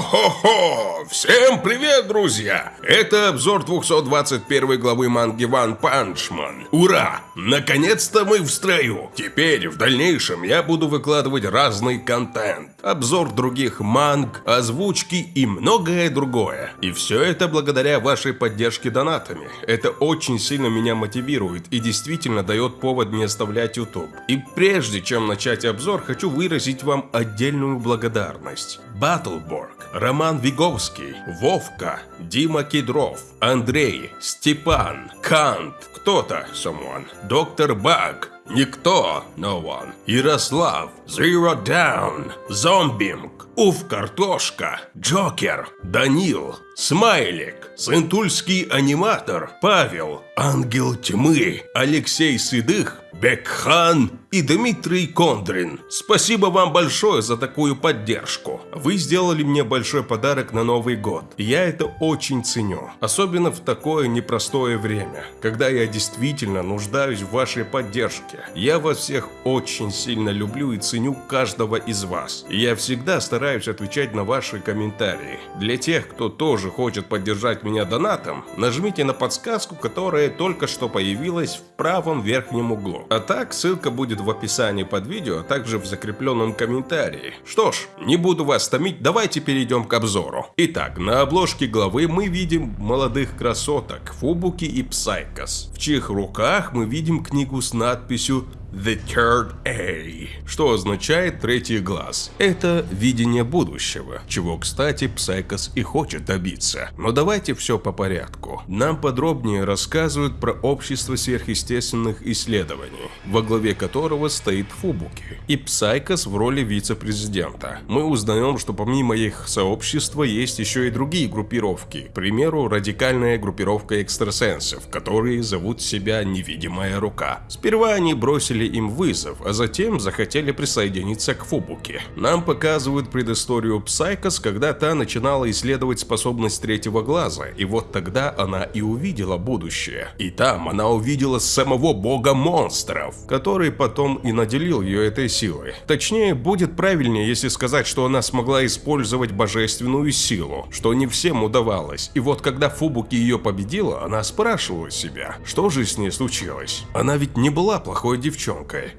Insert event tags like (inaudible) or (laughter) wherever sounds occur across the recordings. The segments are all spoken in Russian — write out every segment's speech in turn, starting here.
Хо-хо-хо! Всем привет, друзья! Это обзор 221 главы манги One Punch Man. Ура! Наконец-то мы в строю! Теперь, в дальнейшем, я буду выкладывать разный контент. Обзор других манг, озвучки и многое другое. И все это благодаря вашей поддержке донатами. Это очень сильно меня мотивирует и действительно дает повод не оставлять YouTube. И прежде чем начать обзор, хочу выразить вам отдельную благодарность. Баттлборг, Роман Виговский, Вовка, Дима Кедров, Андрей, Степан, Кант, кто-то, someone, Доктор Баг, Никто, no one, Ярослав, Zero Down, Зомбинг, Уф Картошка, Джокер, Данил, Смайлик, Сентульский аниматор, Павел, Ангел Тьмы, Алексей Сыдых, Бекхан и Дмитрий Кондрин. Спасибо вам большое за такую поддержку. Вы сделали мне большой подарок на Новый год. Я это очень ценю. Особенно в такое непростое время, когда я действительно нуждаюсь в вашей поддержке. Я вас всех очень сильно люблю и ценю каждого из вас. Я всегда стараюсь отвечать на ваши комментарии. Для тех, кто тоже хочет поддержать меня донатом, нажмите на подсказку, которая только что появилась в правом верхнем углу. А так, ссылка будет в описании под видео, а также в закрепленном комментарии. Что ж, не буду вас томить, давайте перейдем к обзору. Итак, на обложке главы мы видим молодых красоток Фубуки и Псайкос, в чьих руках мы видим книгу с надписью The Third Eye, что означает третий глаз. Это видение будущего, чего, кстати, Псайкос и хочет добиться. Но давайте все по порядку. Нам подробнее рассказывают про общество сверхъестественных исследований, во главе которого стоит Фубуки, и Псайкос в роли вице-президента. Мы узнаем, что помимо их сообщества есть еще и другие группировки, к примеру, радикальная группировка экстрасенсов, которые зовут себя Невидимая Рука. Сперва они бросили им вызов, а затем захотели присоединиться к Фубуке. Нам показывают предысторию Псайкос, когда та начинала исследовать способность третьего глаза, и вот тогда она и увидела будущее. И там она увидела самого бога монстров, который потом и наделил ее этой силой. Точнее, будет правильнее, если сказать, что она смогла использовать божественную силу, что не всем удавалось. И вот когда Фубуки ее победила, она спрашивала себя, что же с ней случилось. Она ведь не была плохой девчонкой.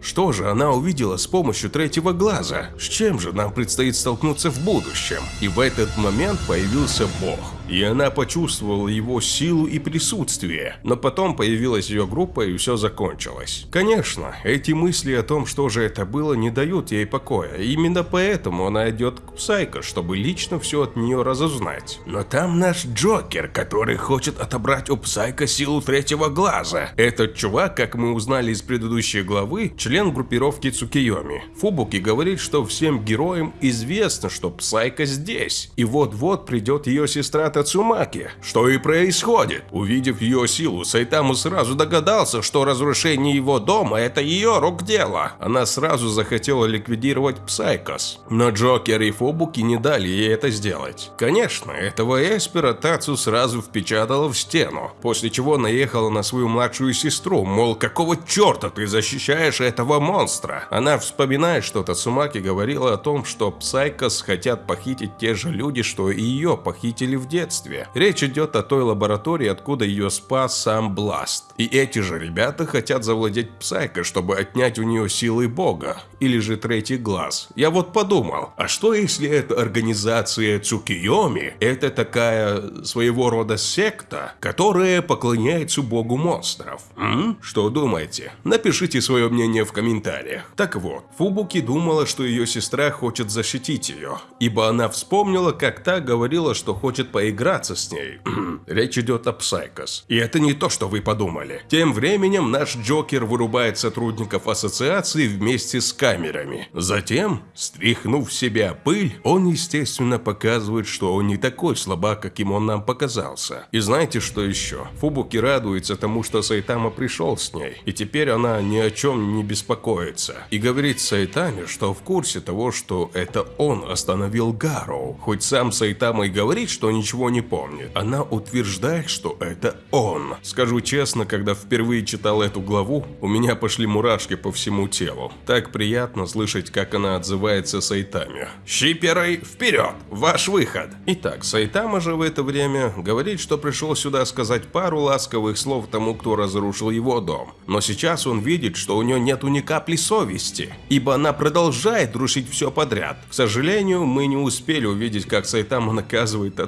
Что же она увидела с помощью третьего глаза? С чем же нам предстоит столкнуться в будущем? И в этот момент появился бог и она почувствовала его силу и присутствие. Но потом появилась ее группа и все закончилось. Конечно, эти мысли о том, что же это было, не дают ей покоя. Именно поэтому она идет к Псайко, чтобы лично все от нее разузнать. Но там наш Джокер, который хочет отобрать у Псайко силу третьего глаза. Этот чувак, как мы узнали из предыдущей главы, член группировки Цукиоми. Фубуки говорит, что всем героям известно, что Псайко здесь. И вот-вот придет ее сестра Тацумаки. Что и происходит. Увидев ее силу, Сайтаму сразу догадался, что разрушение его дома – это ее рук дело. Она сразу захотела ликвидировать Псайкос. Но Джокер и Фобуки не дали ей это сделать. Конечно, этого Эспера Тацу сразу впечатала в стену, после чего наехала на свою младшую сестру, мол, какого черта ты защищаешь этого монстра? Она вспоминает, что Тацумаки говорила о том, что Псайкос хотят похитить те же люди, что и ее похитили в детстве детстве. Речь идет о той лаборатории, откуда ее спас сам Бласт. И эти же ребята хотят завладеть Псайко, чтобы отнять у нее силы бога. Или же третий глаз. Я вот подумал, а что если эта организация Цукиоми, это такая своего рода секта, которая поклоняется богу монстров? М? Что думаете? Напишите свое мнение в комментариях. Так вот, Фубуки думала, что ее сестра хочет защитить ее, ибо она вспомнила, как та говорила, что хочет поиграть играться с ней. (clears throat) Речь идет о Псайкос. И это не то, что вы подумали. Тем временем наш Джокер вырубает сотрудников ассоциации вместе с камерами. Затем, стряхнув себя пыль, он, естественно, показывает, что он не такой слабак, каким он нам показался. И знаете, что еще? Фубуки радуется тому, что Сайтама пришел с ней, и теперь она ни о чем не беспокоится. И говорит Сайтаме, что в курсе того, что это он остановил Гароу. Хоть сам Сайтама и говорит, что ничего ничего не помнит. Она утверждает, что это он. Скажу честно, когда впервые читал эту главу, у меня пошли мурашки по всему телу. Так приятно слышать, как она отзывается Сайтаме. «Щиперы, вперед! Ваш выход!» Итак, Сайтама же в это время говорит, что пришел сюда сказать пару ласковых слов тому, кто разрушил его дом. Но сейчас он видит, что у нее нету ни капли совести, ибо она продолжает рушить все подряд. К сожалению, мы не успели увидеть, как Сайтама наказывает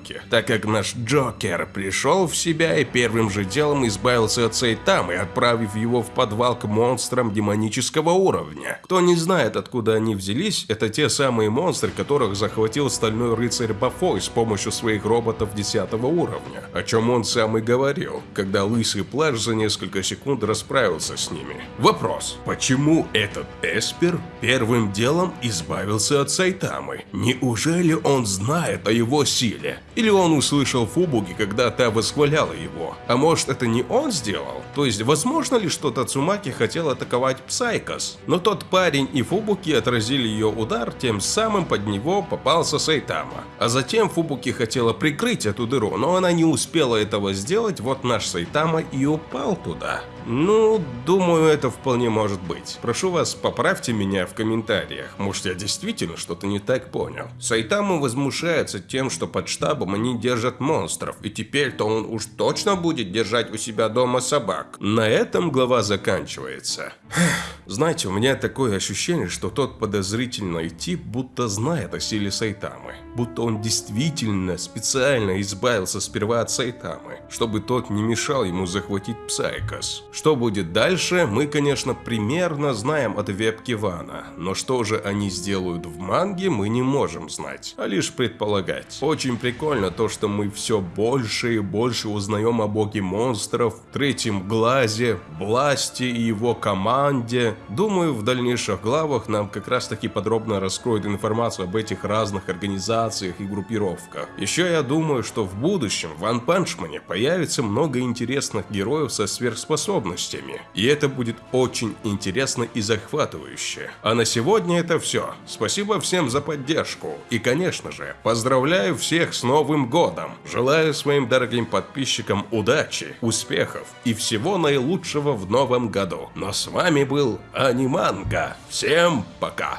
Тацумаки, так как наш Джокер пришел в себя и первым же делом избавился от Сайтамы, отправив его в подвал к монстрам демонического уровня. Кто не знает, откуда они взялись, это те самые монстры, которых захватил стальной рыцарь Бафой с помощью своих роботов 10 уровня, о чем он сам и говорил, когда лысый плащ за несколько секунд расправился с ними. Вопрос, почему этот Эспер первым делом избавился от Сайтамы? Неужели он знает о его силе? Или он услышал Фубуки, когда та восхваляла его? А может это не он сделал? То есть возможно ли, что Тацумаки хотел атаковать Псайкос? Но тот парень и Фубуки отразили ее удар, тем самым под него попался Сайтама. А затем Фубуки хотела прикрыть эту дыру, но она не успела этого сделать, вот наш Сайтама и упал туда. Ну, думаю, это вполне может быть. Прошу вас, поправьте меня в комментариях. Может, я действительно что-то не так понял. Сайтама возмущается тем, что под штабом они держат монстров, и теперь-то он уж точно будет держать у себя дома собак. На этом глава заканчивается. (sighs) Знаете, у меня такое ощущение, что тот подозрительный тип будто знает о силе Сайтамы. Будто он действительно специально избавился сперва от Сайтамы, чтобы тот не мешал ему захватить Псайкос. Что будет дальше, мы, конечно, примерно знаем от вебки Вана, но что же они сделают в манге, мы не можем знать, а лишь предполагать. Очень прикольно то, что мы все больше и больше узнаем о боге монстров, третьем глазе, Бласте и его команде. Думаю, в дальнейших главах нам как раз таки подробно раскроют информацию об этих разных организациях и группировках. Еще я думаю, что в будущем в Ван Панчмане появится много интересных героев со сверхспособностями способностями. И это будет очень интересно и захватывающе. А на сегодня это все. Спасибо всем за поддержку. И, конечно же, поздравляю всех с Новым Годом. Желаю своим дорогим подписчикам удачи, успехов и всего наилучшего в новом году. Но с вами был Аниманга. Всем пока!